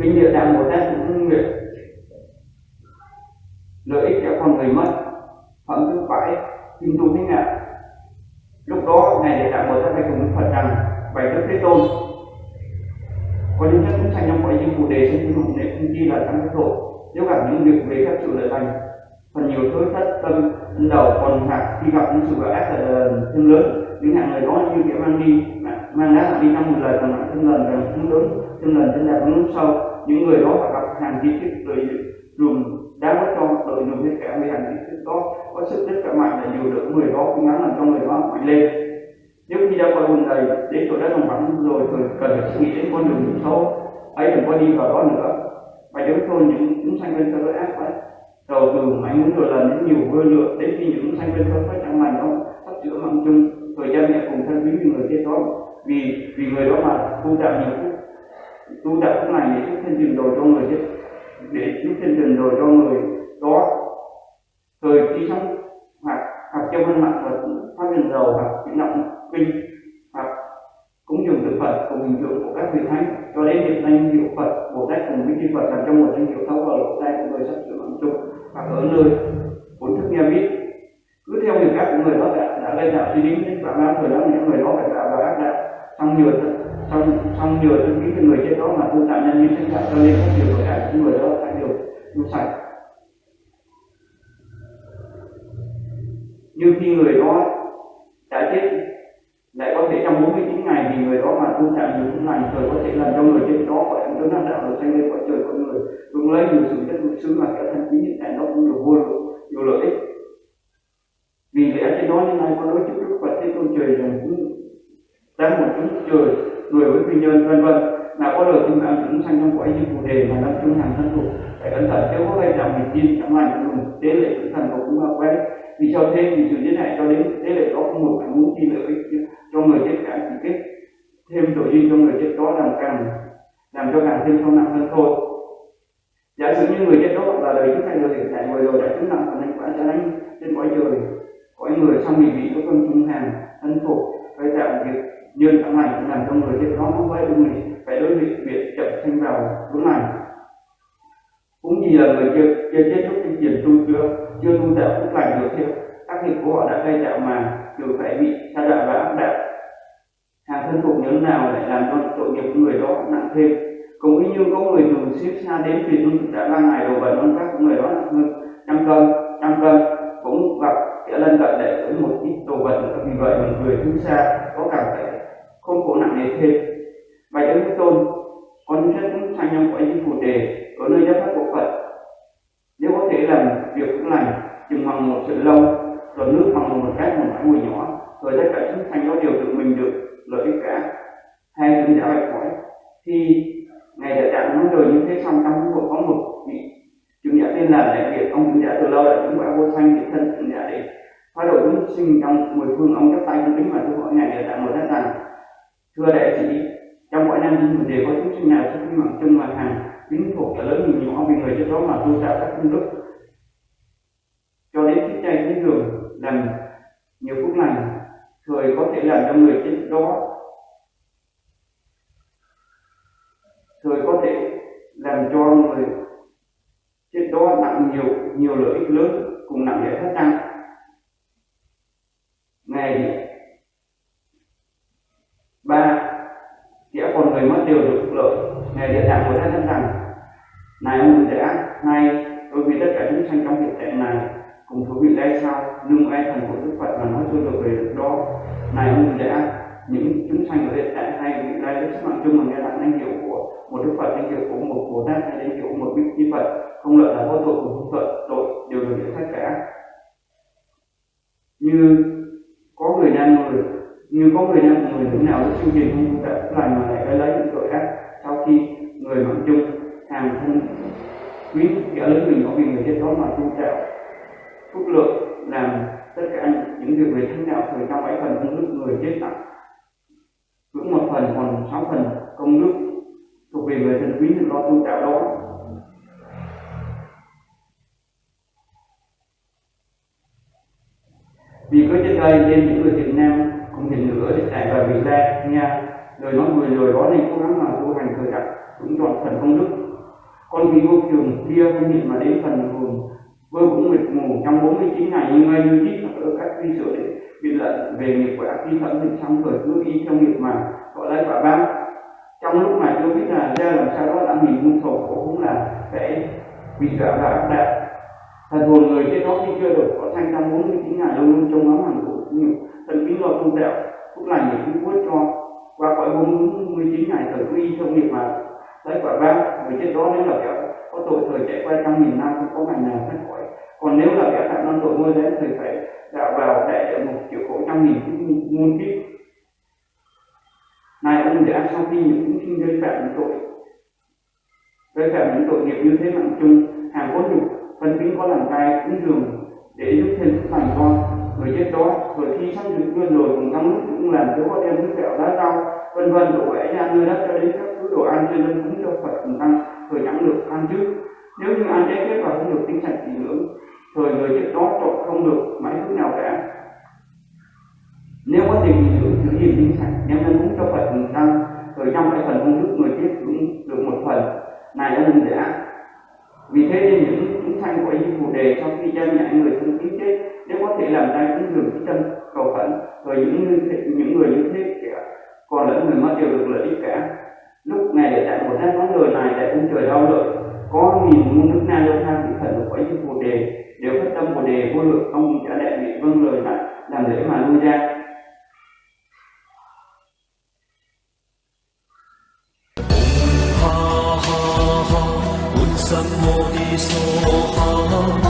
kính kinh địa tạng bồ tát cũng nguyện lợi ích cho con người mất phẩm thứ phải kim tu thế nào. Lúc đó, ngài địa tạng bồ tát hay cùng với phật rằng, bày đức thế tôn có những chất cũng thành trong cõi những phụ đề trên những dụng để không chi là tăng cái tội nếu gặp những việc về các sự lợi lành phần nhiều thối thất tâm đầu còn hạt khi gặp những sự gọi ác là thương lớn. Những hạng người đó như kẻ mang đi mang đá đi trong một lời còn lại thương lần rằng thương lớn thương lần thương đẹp lúc sau. Những người đó phải gặp hàng di tích rồi dùng đá mất cho đội dùng hết cả với hàng di tích đó. Có sức rất cả mạnh là nhiều được người đó cố gắng làm cho người đó mạnh lên nếu con đã qua buồn đến chỗ đã đồng vắng rồi rồi cần phải suy nghĩ đến con đường số ấy đừng có đi vào đó nữa. Và giống tôi những chúng sanh bên tôi ác vậy đầu từ mấy muốn rồi lần đến nhiều vơi lượng đến khi những sanh bên tôi phải chẳng lành nó sắp chữa mạng chung, rồi cha mẹ cùng thân quý với người kia đó. Vì vì người đó mà tu tập nhiều phúc tu tập cái này để giúp thiên trình rồi cho người chứ để giúp thiên trình rồi cho người Bồ Tát cùng với chư Phật làm trong một danh hiệu thấu vào lỗ tai của người sắp sửa bằng chung hoặc ở nơi bốn thức nghe biết. Cứ theo người các của người đó đã, đã lên đạo suy đến đến phạm người đó những người đó phải tạo vào ác đạo. Xong nhiều xong xong nhiều thân kính cho người chết đó mà tu tạo nhân như sinh đạo cho nên các điều của cả những người đó phải được tu sạch. Như khi người đó đã chết lại có thể trong 49 ngày thì người đó mà tu chạm nhiều phước lành trời có thể làm cho người trên đó gọi là đứng năng đạo được sanh lên cõi trời của người. Cũng lấy nhiều sự chất lực xứ mà cả thân quý hiện tại nó cũng được vô nhiều lợi ích. Vì lẽ trên đó như này có nói chức đức Phật, thế tôn trời rằng cũng đang một chúng trời, người với phi nhân, vân vân. Là có được chúng ta chúng sanh trong cõi như phù đề mà năm chúng hàng thân thuộc. Phải cẩn thận, nếu có gây trọng thì tin trong lành dùng tế lệ tử thần của cũng quen vì sao thế vì sự giết hại cho đến tế lệ đó không một phải muốn chi lợi ích cho người chết cả chỉ kết thêm tội duyên cho người chết đó làm càng làm cho càng thêm sâu nặng hơn thôi. Giả sử như người chết đó là đời trước hay đời hiện tại ngồi rồi, đã chứng nặng phần thành quả sẽ đánh trên cõi trời, cõi người xong mình bị có con trung hàng thân phục, phải tạo việc nhân này cũng làm cho người chết đó không phải đúng mình phải đối việc việc chậm sinh vào đúng này cũng vì là người chưa chưa chết lúc kinh tiền tu chưa chưa tu tạo phúc lành được theo. Tác nghiệp của họ đã gây tạo mà đều phải bị sa đạo và áp đặt. Hàng thân thuộc nhớ nào lại làm cho tội nghiệp của người đó nặng thêm? Cũng y như có người từ xếp xa đến vì tu đã ba ngày đồ vật ăn các người đó là hơn trăm cân trăm cân. Cũng gặp sẽ lân cận để với một ít đồ vật, vì vậy mình người thứ xa, có cảm thấy không khổ nặng nề thêm. Bạch đức thế tôn con rất cũng sanh trong cõi như phù đề ở nơi giáp pháp của phật. Nếu có thể làm việc cũng lành chừng bằng một sự lâu rồi nước bằng một cái một mãi mùi nhỏ, rồi tất cả chúng sanh có điều tự mình được. Lợi ích cả hay chúng đã bạch hỏi thì ngày đã trạng nói rồi như thế, xong trong cũng có một vị chúng đã tên là đại việt. Ông chúng đã từ lâu đã chúng đã vô sanh thì thân chúng đã để phá độ chúng sinh trong mười phương, ông chắp tay cung kính mà tôi hỏi ngài đã trạng một đất rằng thưa đại sĩ trong mỗi năm sinh đều có chúng sinh nào xuất sinh bằng chân mà hàng. Kính phục cả lớn nhiều nhỏ vì người cho đó mà tu tạo các công đức. Cho đến khi chay cái giường làm nhiều phúc lành, thời có thể làm cho người chết đó thời có thể con người. Trên đó nặng nhiều nhiều lợi ích lớn, cùng nặng lễ thất tăng ngày ba sẽ còn người mất đều được lợi. Ngày địa tạng của thân rằng này ông đã nay đối với tất cả chúng sanh trong hiện tại này, cùng thú vị đây sao, nương ai thần của đức phật mà nói tôi được về được đó. Này ông đã những chúng sanh ở hiện tại hay vị lai đức sức mạnh chung mà nghe đặng anh hiểu của đức phật danh hiệu của một bồ tát hay danh hiệu của một vị như phật không lợi là vô tội của không tội tội đều được nhận khác cả. Như có người nam người như có người nam người nữ nào lúc chương trình không đã lành mà lại cái lấy những tội ác. Sau khi người mạng chung, hàng thân, quý kẻ lớn mình có vì người chết đó mà tu tạo phúc lượng làm tất cả những việc về thánh đạo, thời trong bảy phần công đức người chết tặng. Cũng một phần, còn sáu phần công đức vì về người thân quý thì con tu tạo đó. Vì có trên đây nên những người Việt Nam cũng hiện nữa để trải vào Việt Nam nha lời nói người rồi đó nên cố gắng mà tu hành thời đặt cũng chọn phần công đức. Con vì vô trường kia không hiện mà đến phần hồn, vơ cũng mệt mù trong 49 ngày như ngay như chít ở các vi sửa để biện luận về nghiệp quả khi thẩm định trong thời cứ y trong nghiệp mà, gọi lấy quả báo trong lúc mà chưa biết là ra làm sao đó, là mình muôn sầu cũng là sẽ bị dọa và áp đặt. Thần hồn người chết đó khi chưa được có thanh trong 49 ngày luôn luôn trong ngắm hàng của nhiều thần kính lo tu đạo, cũng là những cứu quyết cho qua khỏi 49 ngày thời quy trong nghiệp mà lấy quả ba người chết đó nếu là kẻ có tội thời chạy qua trăm nghìn năm, không có ngày nào thoát khỏi. Còn nếu là kẻ phạm non tội môi đến thì phải đạo vào đại địa một triệu khổ trăm nghìn muôn kiếp này để đã sau khi những chúng sinh gây phạm những tội. Gây phạm những tội nghiệp như thế mạng chung hàng cốt nhục phân tính có làm cai cũng thường để giúp thêm sức mạnh con người chết đó. Rồi khi sắp được quên rồi cùng trong lúc cũng làm cho có đem nước kẹo lá rau, vân vân, đổ vẽ ra nơi đất cho đến các thứ đồ ăn trên nên cũng cho phật cùng tăng thời chẳng được ăn trước. Nếu như ăn trái phép và không được tính sạch thì nữa thời người chết đó trộn không được, mãi thứ nào cả nếu có tiền giữ giữ gìn tinh sạch. Đem nên cúng cho phật mình tăng rồi trong cái phần công đức người chết cũng được một phần. Này ông đã vì thế nên những chúng sanh của như phù đề sau khi cha mẹ người thân kính chết, nếu có thể làm ra những đường cái chân cầu khẩn, rồi những người những người như thế kẻ còn lẫn người mất đều được lợi ích cả. Lúc này để tại một hai món lời này tại ông trời đau lợi. Có nghìn muôn nước na lâu tham vị thần của cõi như phù đề, đều phát tâm phù đề vô lượng, ông trả đại vị vâng lời lại, làm lễ mà lui ra. 怎么的说好？